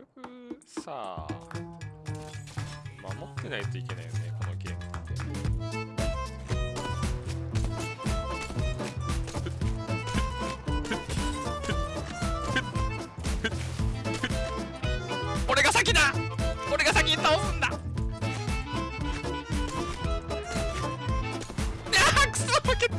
局さ守ってないといけないよねこのゲームって。俺が先だ。俺が先に倒すんだ。あーくそ負けた。